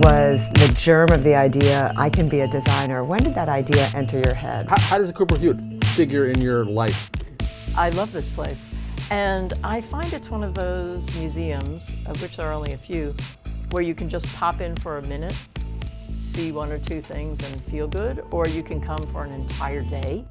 was the germ of the idea, I can be a designer. When did that idea enter your head? How, how does the Cooper Hewitt figure in your life? I love this place. And I find it's one of those museums, of which there are only a few, where you can just pop in for a minute, see one or two things and feel good, or you can come for an entire day.